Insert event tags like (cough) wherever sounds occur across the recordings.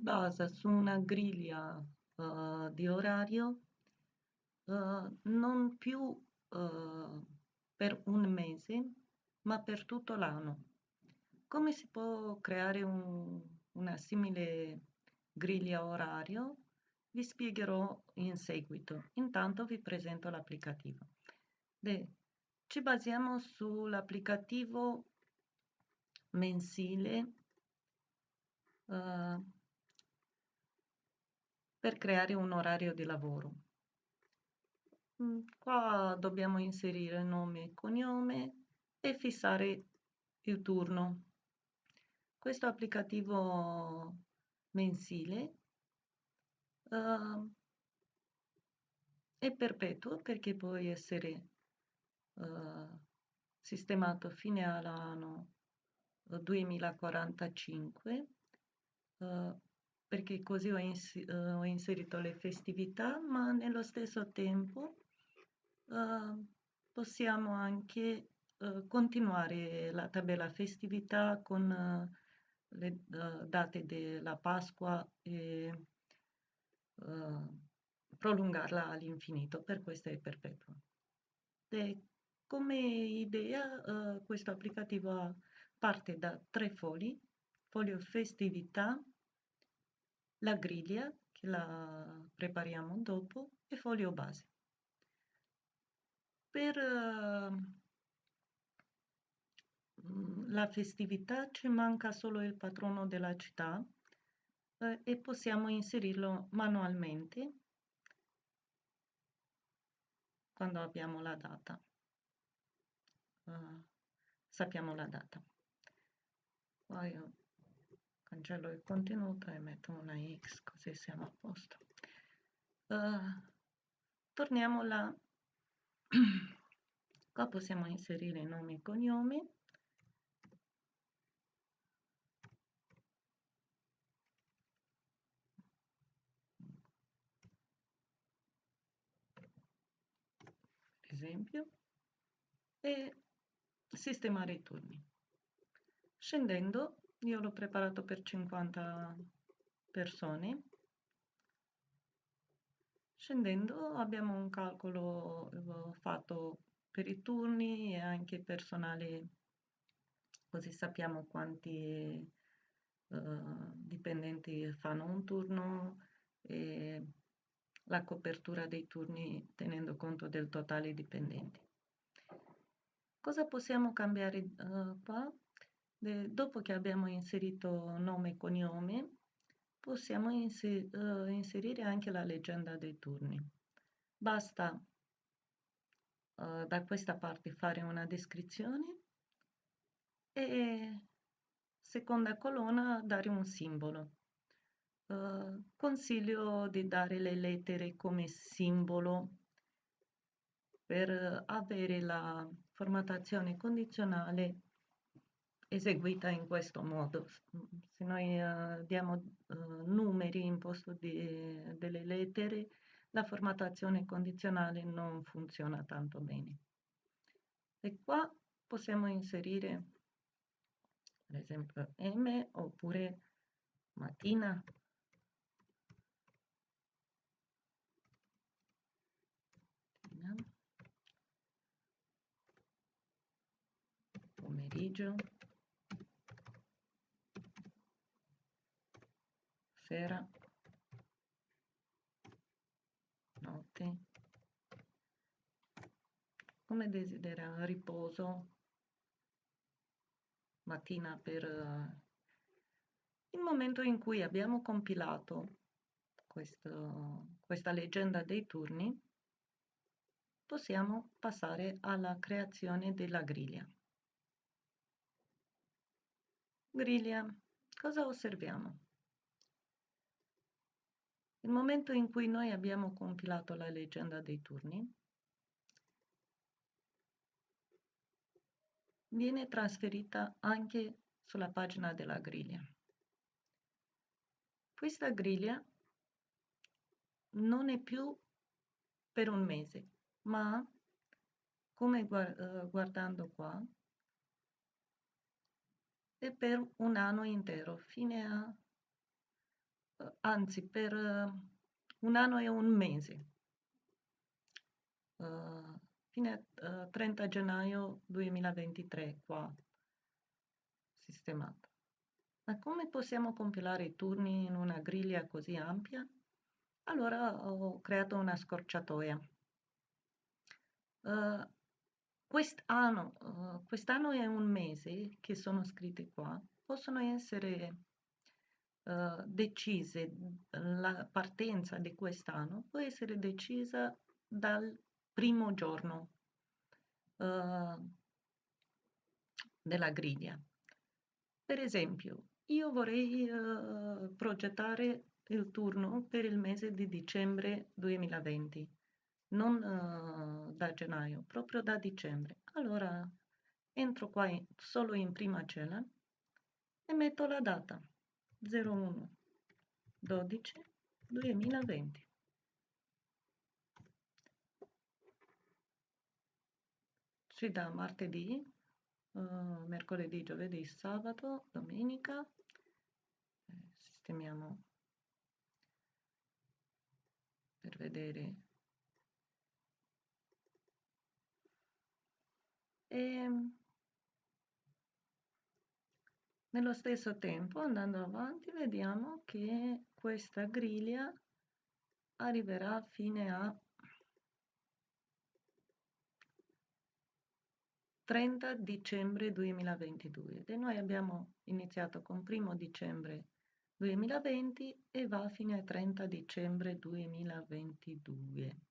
basa su una griglia uh, di orario uh, non più uh, per un mese, ma per tutto l'anno. Come si può creare un, una simile griglia orario? Vi spiegherò in seguito. Intanto vi presento l'applicativo. Ci basiamo sull'applicativo mensile uh, per creare un orario di lavoro. Mm, qua dobbiamo inserire nome e cognome e fissare il turno. Questo applicativo mensile uh, è perpetuo perché può essere uh, sistemato fine all'anno 2045 uh, perché così ho, ins uh, ho, inserito le festività, ma nello stesso tempo uh, possiamo anche continuare la tabella festività con le date della Pasqua e prolungarla all'infinito, per questo è perpetuo. E come idea questo applicativo parte da tre fogli, foglio festività, la griglia che la prepariamo dopo e foglio base. Per uh, la festività ci manca solo il patrono della città uh, e possiamo inserirlo manualmente quando abbiamo la data. Uh, sappiamo la data. Poi cancello il contenuto e metto una X così siamo a posto. Uh, torniamo là. (clears throat) Qua possiamo inserire nome e cognome. Per esempio. E sistemare i turni. Scendendo, io l'ho preparato per 50 persone. Scendendo abbiamo un calcolo fatto per i turni e anche personale, così sappiamo quanti uh, dipendenti fanno un turno e la copertura dei turni tenendo conto del totale dipendenti. Cosa possiamo cambiare uh, qua? Dopo che abbiamo inserito nome e cognome, possiamo inser uh, inserire anche la leggenda dei turni. Basta uh, da questa parte fare una descrizione e seconda colonna dare un simbolo. Uh, consiglio di dare le lettere come simbolo per avere la formattazione condizionale eseguita in questo modo. Se noi uh, diamo uh, numeri in posto di, delle lettere, la formattazione condizionale non funziona tanto bene. E qua possiamo inserire, per esempio, M oppure mattina. Pomeriggio. Sera, notte, come desidera riposo, mattina per uh, il momento in cui abbiamo compilato questo, questa leggenda dei turni, possiamo passare alla creazione della griglia. Griglia, cosa osserviamo? Il momento in cui noi abbiamo compilato la leggenda dei turni viene trasferita anche sulla pagina della griglia. Questa griglia non è più per un mese, ma come eh, guardando qua, è per un anno intero, fine a anzi per uh, un anno e un mese, fine uh, 30 gennaio 2023 qua sistemato. Ma come possiamo compilare i turni in una griglia così ampia? Allora ho creato una scorciatoia. Uh, quest'anno, uh, quest'anno è un mese che sono scritti qua, possono essere uh, decise, la partenza di quest'anno può essere decisa dal primo giorno della griglia. Per esempio, io vorrei uh, progettare il turno per il mese di dicembre 2020, non uh, da gennaio, proprio da dicembre. Allora entro qua in, solo in prima cella e metto la data 01 12 2020. Ci dà martedì, uh, mercoledì, giovedì, sabato, domenica. Eh, sistemiamo per vedere. E nello stesso tempo, andando avanti, vediamo che questa griglia arriverà fine a 30 dicembre 2022 e noi abbiamo iniziato con 1 dicembre 2020 e va fino a 30 dicembre 2022.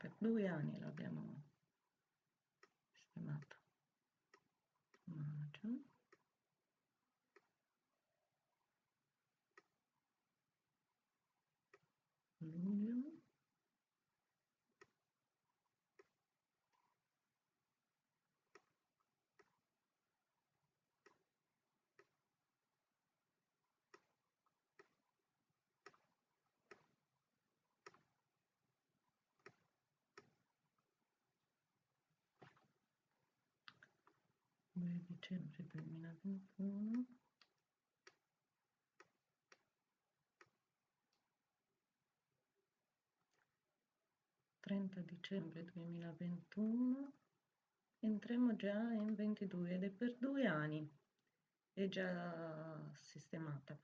per due anni l'abbiamo sistemato dicembre 2021 30 dicembre 2021 entriamo già in 22 ed è per due anni è già sistemata.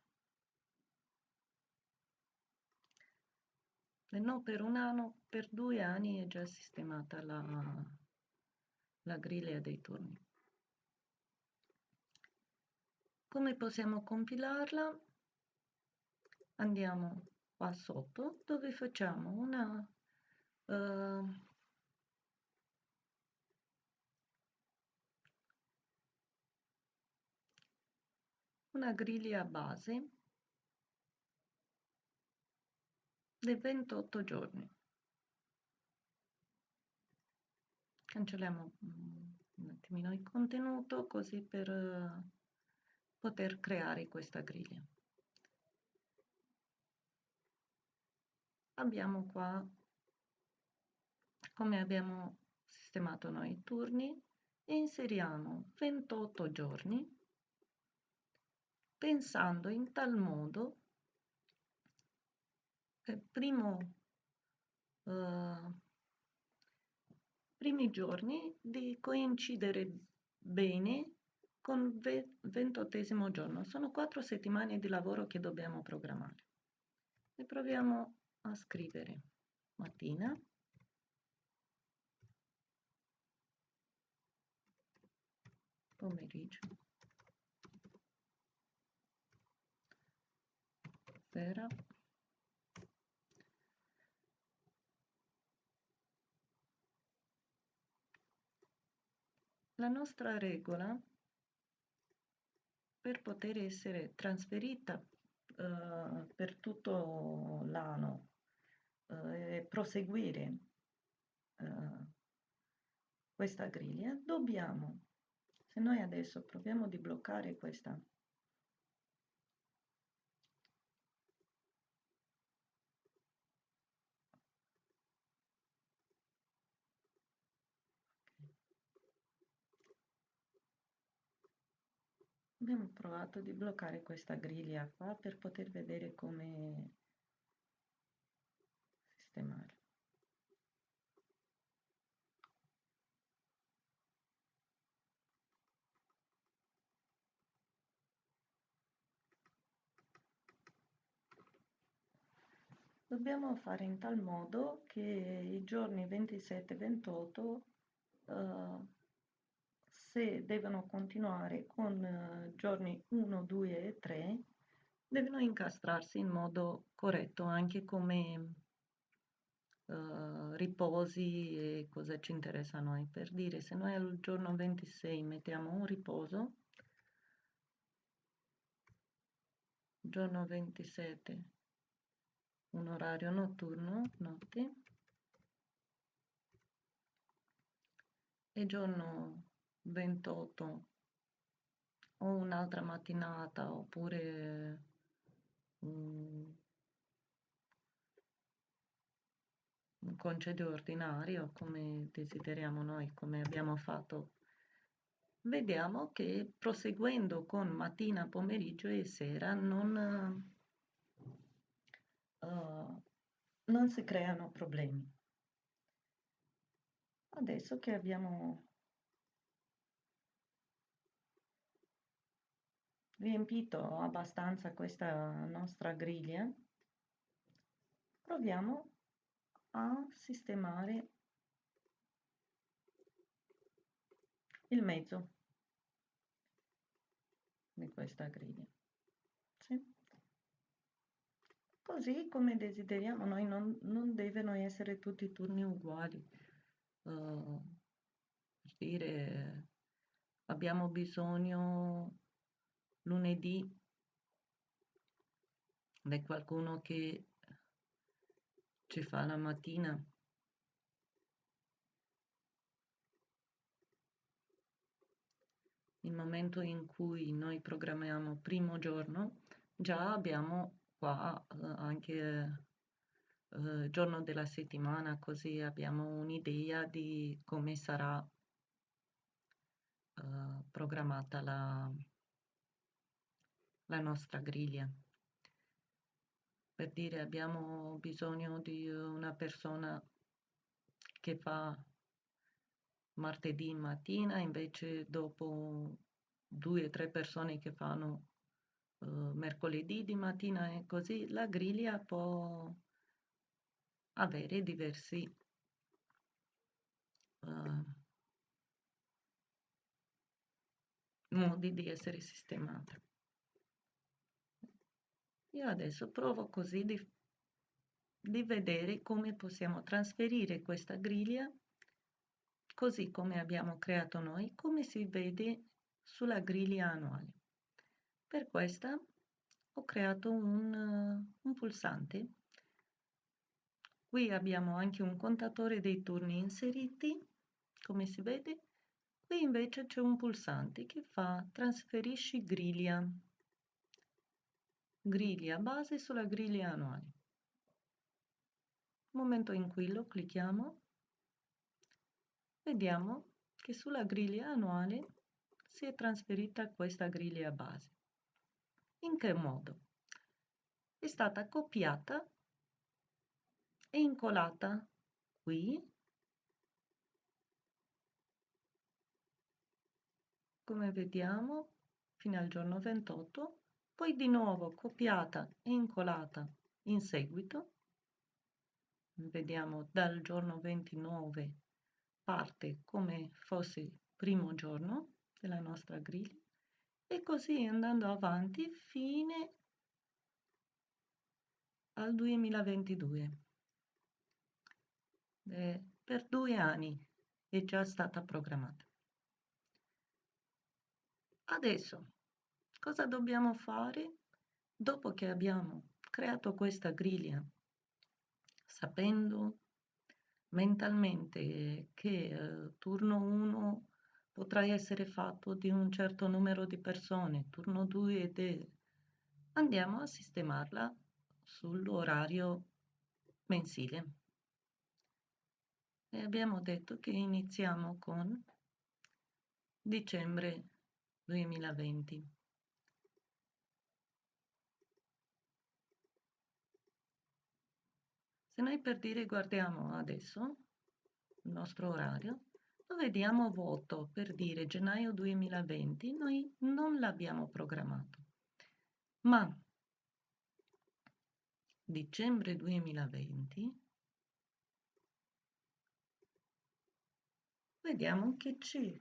E non per un anno per due anni è già sistemata la, la griglia dei turni come possiamo compilarla? Andiamo qua sotto dove facciamo una uh, una griglia base di 28 giorni. Cancelliamo un attimino il contenuto così per poter creare questa griglia. Abbiamo qua come abbiamo sistemato noi i turni e inseriamo 28 giorni pensando in tal modo che primo uh, primi giorni di coincidere bene con ventottesimo giorno. Sono quattro settimane di lavoro che dobbiamo programmare. E proviamo a scrivere mattina. Pomeriggio. Sera. la nostra regola per poter essere trasferita eh, per tutto l'anno eh, e proseguire eh, questa griglia, dobbiamo, se noi adesso proviamo di bloccare questa abbiamo provato di bloccare questa griglia qua per poter vedere come sistemare. Dobbiamo fare in tal modo che i giorni 27 e 28 uh, se devono continuare con uh, giorni 1 2 e 3 devono incastrarsi in modo corretto anche come uh, riposi e cosa ci interessa a noi. Per dire se noi al giorno 26 mettiamo un riposo giorno 27 un orario notturno, notte, e giorno 28 o un'altra mattinata oppure un, un concedio ordinario come desideriamo noi, come abbiamo fatto vediamo che proseguendo con mattina, pomeriggio e sera non, uh, non si creano problemi. Adesso che abbiamo riempito abbastanza questa nostra griglia, proviamo a sistemare il mezzo di questa griglia. Sì? Così come desideriamo noi, non, non devono essere tutti i turni uguali. Uh, dire, abbiamo bisogno lunedì di qualcuno che ci fa la mattina. Il momento in cui noi programmiamo primo giorno, già abbiamo qua eh, anche eh, giorno della settimana, così abbiamo un'idea di come sarà eh, programmata la, la nostra griglia. Per dire abbiamo bisogno di una persona che fa martedì mattina, invece dopo due o tre persone che fanno uh, mercoledì di mattina e così la griglia può avere diversi uh, modi di essere sistemata. Io adesso provo così di, di vedere come possiamo trasferire questa griglia così come abbiamo creato noi, come si vede sulla griglia annuale. Per questa ho creato un, un pulsante. Qui abbiamo anche un contatore dei turni inseriti, come si vede. Qui invece c'è un pulsante che fa trasferisci griglia. Griglia base sulla griglia annuale. Nel momento in cui lo clicchiamo, vediamo che sulla griglia annuale si è trasferita questa griglia base. In che modo? È stata copiata e incolata qui, come vediamo, fino al giorno 28, poi di nuovo copiata e incolata in seguito, vediamo dal giorno 29 parte come fosse primo giorno della nostra griglia, e così andando avanti fino al 2022. Eh, per due anni è già stata programmata. Adesso, cosa dobbiamo fare? Dopo che abbiamo creato questa griglia, sapendo mentalmente che eh, turno 1 potrà essere fatto di un certo numero di persone, turno 2 ed è... andiamo a sistemarla sull'orario mensile. E abbiamo detto che iniziamo con dicembre 2020. Se noi per dire guardiamo adesso il nostro orario, lo vediamo vuoto per dire gennaio 2020, noi non l'abbiamo programmato. Ma dicembre 2020 vediamo che ci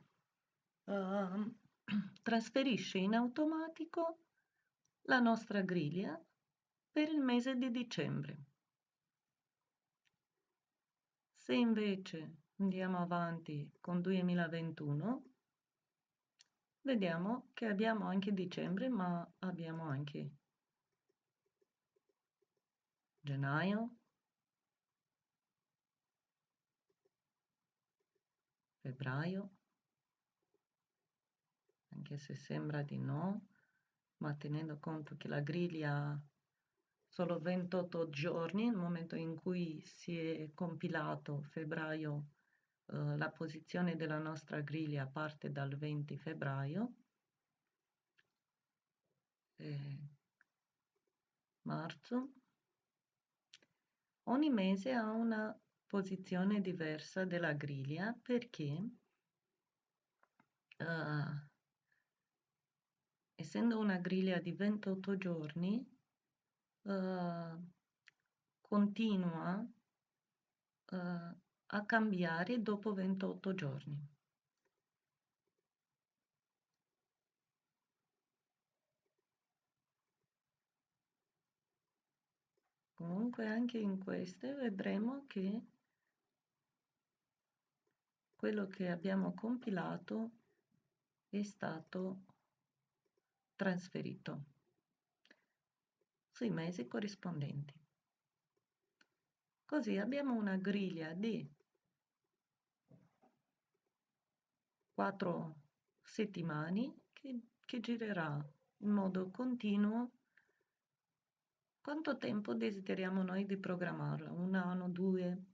uh, (clears throat) trasferisce in automatico la nostra griglia per il mese di dicembre. Se invece andiamo avanti con 2021, vediamo che abbiamo anche dicembre, ma abbiamo anche gennaio, febbraio, anche se sembra di no, ma tenendo conto che la griglia solo 28 giorni, nel momento in cui si è compilato febbraio, eh, la posizione della nostra griglia parte dal 20 febbraio, eh, marzo, ogni mese ha una posizione diversa della griglia perché uh, essendo una griglia di 28 giorni uh, continua uh, a cambiare dopo 28 giorni. Comunque anche in queste vedremo che quello che abbiamo compilato è stato trasferito sui mesi corrispondenti. Così abbiamo una griglia di quattro settimane che, che girerà in modo continuo quanto tempo desideriamo noi di programmarla? Un anno, due?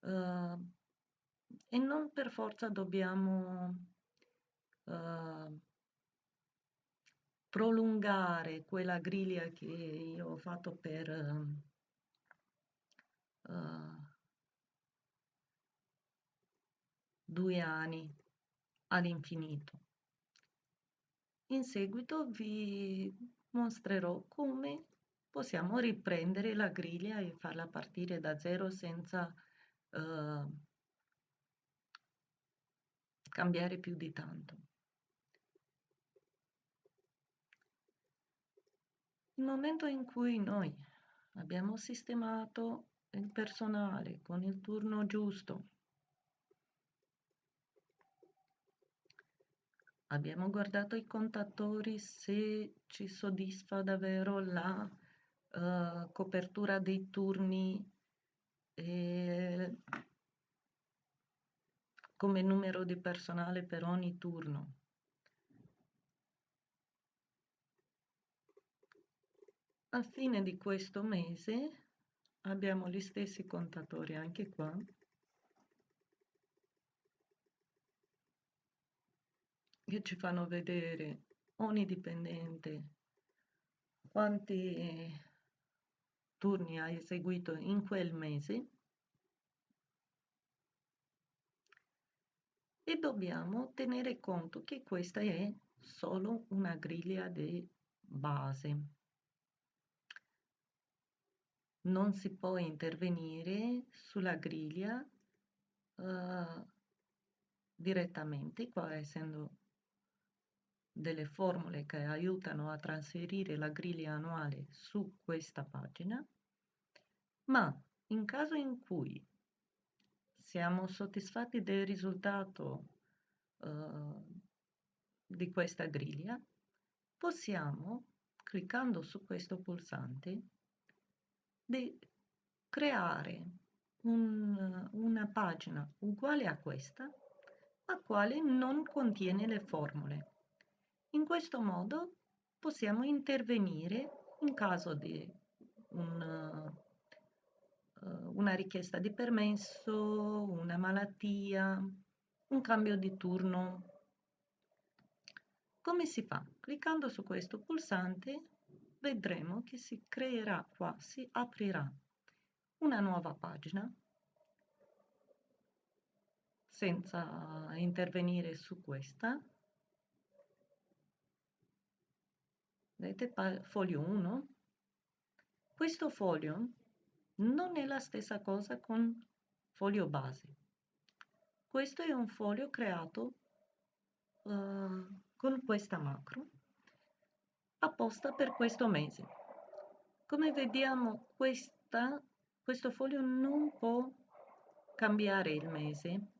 Uh, e non per forza dobbiamo uh, prolungare quella griglia che io ho fatto per uh, due anni all'infinito. In seguito vi mostrerò come possiamo riprendere la griglia e farla partire da zero senza uh, cambiare più di tanto. Il momento in cui noi abbiamo sistemato il personale con il turno giusto, abbiamo guardato i contatori se ci soddisfa davvero la uh, copertura dei turni eh, come numero di personale per ogni turno. A fine di questo mese abbiamo gli stessi contatori anche qua. che ci fanno vedere ogni dipendente quanti turni ha eseguito in quel mese e dobbiamo tenere conto che questa è solo una griglia di base. Non si può intervenire sulla griglia uh, direttamente, qua essendo delle formule che aiutano a trasferire la griglia annuale su questa pagina, ma in caso in cui siamo soddisfatti del risultato eh, di questa griglia, possiamo, cliccando su questo pulsante, di creare un, una pagina uguale a questa, ma quale non contiene le formule. In questo modo possiamo intervenire in caso di un, uh, una richiesta di permesso, una malattia, un cambio di turno. Come si fa? Cliccando su questo pulsante vedremo che si creerà qua, si aprirà una nuova pagina senza intervenire su questa. Vedete foglio 1? Questo foglio non è la stessa cosa con foglio base. Questo è un foglio creato uh, con questa macro apposta per questo mese. Come vediamo questa, questo foglio non può cambiare il mese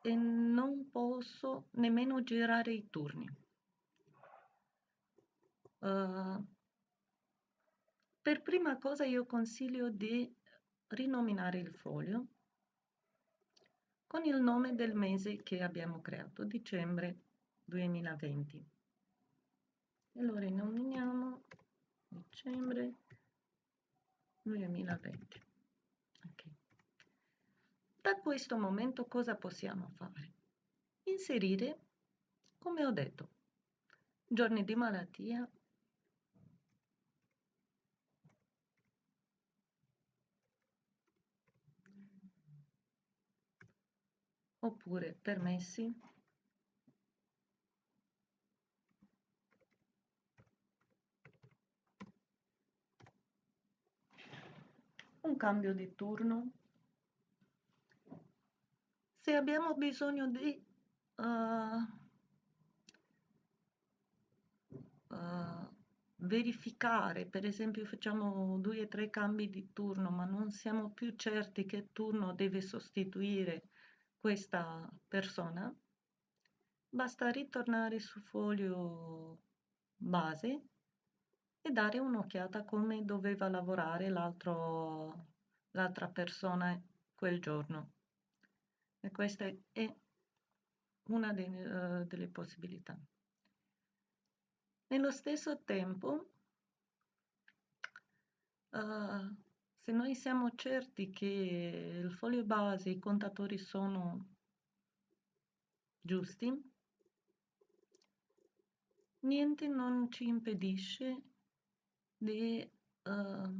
e non posso nemmeno girare i turni. Uh, per prima cosa io consiglio di rinominare il foglio con il nome del mese che abbiamo creato, dicembre 2020. E lo rinominiamo dicembre 2020. Okay. Da questo momento cosa possiamo fare? Inserire, come ho detto, giorni di malattia, oppure permessi un cambio di turno? Se abbiamo bisogno di uh, uh, verificare, per esempio facciamo due o tre cambi di turno, ma non siamo più certi che turno deve sostituire questa persona, basta ritornare sul foglio base e dare un'occhiata come doveva lavorare l'altra persona quel giorno. E questa è una de, uh, delle possibilità. Nello stesso tempo, uh, se noi siamo certi che il foglio base e i contatori sono giusti, niente non ci impedisce di uh,